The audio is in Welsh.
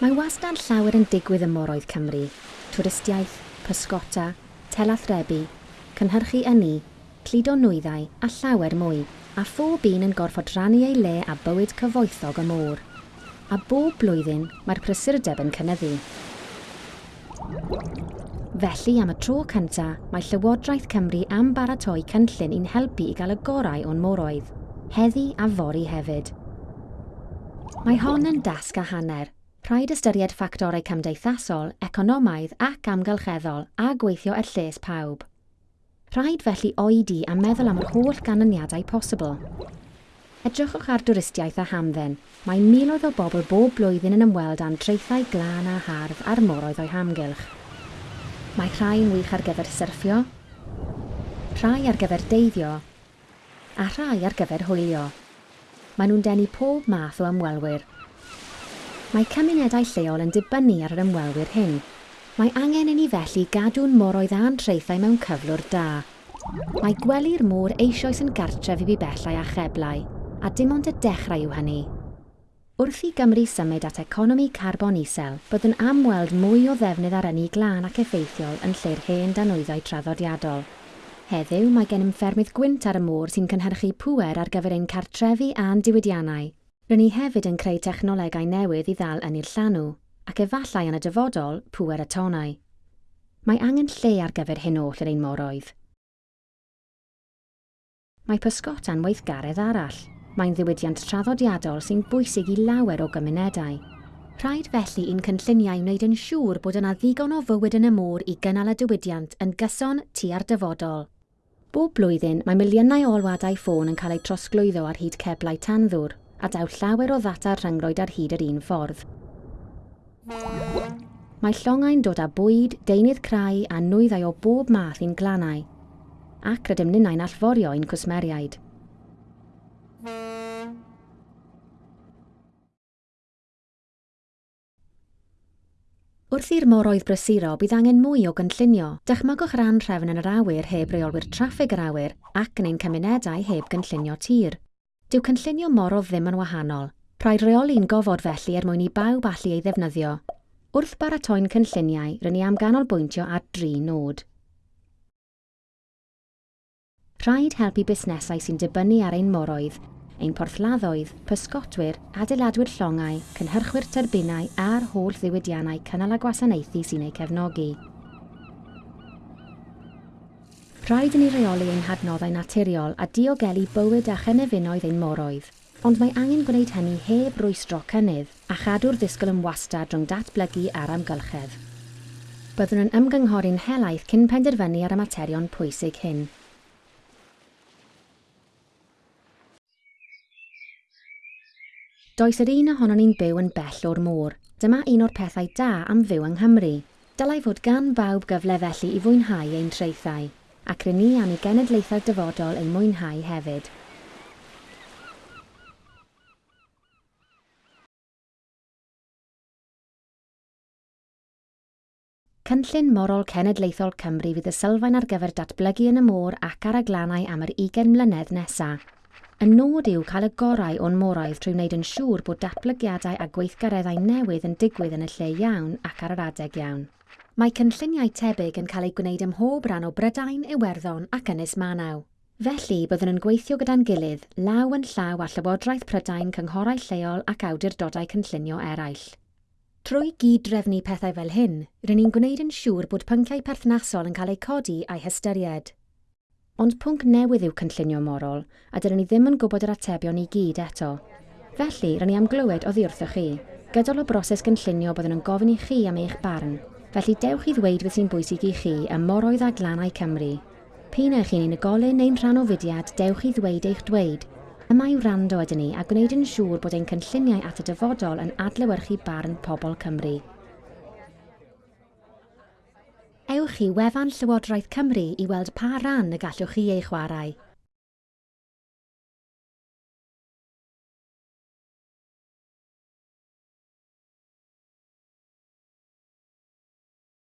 Mae wastad llawer yn digwydd ym moroedd Cymru. Twristiaeth, pysgota, telathrebu, cynhyrchu yni, cludo nwyddau a llawer mwy, a phob un yn gorfod rannu ei le a bywyd cyfoethog y môr. A bob blwyddyn mae'r prysurdeb yn cynyddu. Felly am y tro cyntaf, mae Llywodraeth Cymru am baratoi cynllun i'n helpu i gael y gorau o'n moroedd, heddi a fori hefyd. Mae hon yn dasg a hanner, Rhaid ystyried ffactorau cymdeithasol, economaidd ac amgylcheddol a gweithio er lles pawb. Rhaid felly oedi a meddwl am yr holl ganlyniadau posibl. Edrychwch ar dwristiaeth a hamdden. Mae miloedd o bobl bob blwyddyn yn ymweld â'n treithau glân a hardd a'r moroedd o'i hamgylch. Mae rhai'n wych ar gyfer syrffio, rhai ar gyfer deiddio, a rhai ar gyfer hwylio. Maen nhw'n denu pob math o ymwelwyr, Mae cymunedau lleol yn dibynnu ar yr ymwelwyr hyn. Mae angen i ni felly gadw'n moroedd a'n treithau mewn cyflwr da. Mae gwely'r môr eisoes yn gartref i bu bellau a cheblau, a dim ond y dechrau yw hynny. Wrth i Gymru symud at economi carbon isel, bydd yn amweld mwy o ddefnydd ar ynni glân ac effeithiol yn lle'r hen danwyddau traddodiadol. Heddiw mae gen ffermydd gwynt ar y môr sy'n cynhyrchu pŵer ar gyfer ein cartrefi a'n diwydiannau, Rydyn ni hefyd yn creu technolegau newydd i ddal yn i'r llanw, ac efallai yn y dyfodol pŵer y tonau. Mae angen lle ar gyfer hyn oll yr ein moroedd. Mae pysgotan weithgaredd arall. Mae'n ddiwydiant traddodiadol sy'n bwysig i lawer o gymunedau. Rhaid felly i'n cynlluniau wneud yn siŵr bod yna ddigon o fywyd yn y môr i gynnal y diwydiant yn gyson tua'r dyfodol. Bob blwyddyn mae miliynau o olwadau ffôn yn cael eu trosglwyddo ar hyd ceblau tanddwr, a daw llawer o ddata rhyngrwyd ar hyd yr un ffordd. Mae llongau'n dod â bwyd, deunydd crai a nwyddau o bob math i'n glannau, ac rydym ninnau'n allforio i'n cwsmeriaid. Wrth i'r moroedd brysuro bydd angen mwy o gynllunio. Dychmygwch ran trefn yn yr awyr heb reolwyr traffig yr awyr ac yn ein cymunedau heb gynllunio tir. Dyw cynllunio morol ddim yn wahanol. Rhaid reoli'n gofod felly er mwyn i bawb allu ei ddefnyddio. Wrth baratoi'n cynlluniau, rydyn ni am ganolbwyntio ar dri nod. Rhaid helpu busnesau sy'n dibynnu ar ein moroedd, ein porthladdoedd, pysgotwyr, adeiladwyr llongau, cynhyrchwyr terbinau a'r holl ddiwydiannau cynnal a gwasanaethu sy'n eu cefnogi. Rhaid i ni reoli ein hadnoddau naturiol a diogelu bywyd a chynefinoedd ein moroedd, ond mae angen gwneud hynny heb rwystro cynnydd a chadw'r ddisgwyl yn wastad rhwng datblygu a'r amgylchedd. Byddwn yn ymgynghori'n helaeth cyn penderfynu ar y materion pwysig hyn. Does yr un ohono ni'n byw yn bell o'r môr. Dyma un o'r pethau da am fyw yng Nghymru. Dylai fod gan bawb gyfle felly i fwynhau ein treithau ac rydyn ni am ei genedlaethau dyfodol ei mwynhau hefyd. Cynllun Morol Cenedlaethol Cymru fydd y sylfaen ar gyfer datblygu yn y môr ac ar y glannau am yr 20 mlynedd nesaf. Y nod yw cael y gorau o'n moraidd trwy wneud yn siŵr bod datblygiadau a gweithgareddau newydd yn digwydd yn y lle iawn ac ar yr adeg iawn. Mae cynlluniau tebyg yn cael eu gwneud ym mhob rhan o Brydain, Iwerddon ac Ynys Manaw. Felly, byddwn yn gweithio gyda'n gilydd, law yn llaw a Llywodraeth Prydain, cynghorau lleol ac awdurdodau cynllunio eraill. Trwy gyd-drefnu pethau fel hyn, rydyn ni'n gwneud yn siŵr bod pynciau perthnasol yn cael eu codi a'u hystyried. Ond pwnc newydd yw cynllunio morol, a dydyn ni ddim yn gwybod yr atebion i gyd eto. Felly, rydyn ni am glywed o wrthoch chi. Gydol o broses gynllunio byddwn yn gofyn i chi am eich barn. Felly dewch i ddweud beth sy'n bwysig i chi ym moroedd a glannau Cymru. Pyn eich chi'n unigolyn neu'n rhan o fudiad, dewch i ddweud eich dweud. Yma yw rando ydyn ni a gwneud yn siŵr bod ein cynlluniau at y dyfodol yn adlewyrchu barn pobl Cymru. ewch i wefan Llywodraeth Cymru i weld pa ran y gallwch chi ei chwarae.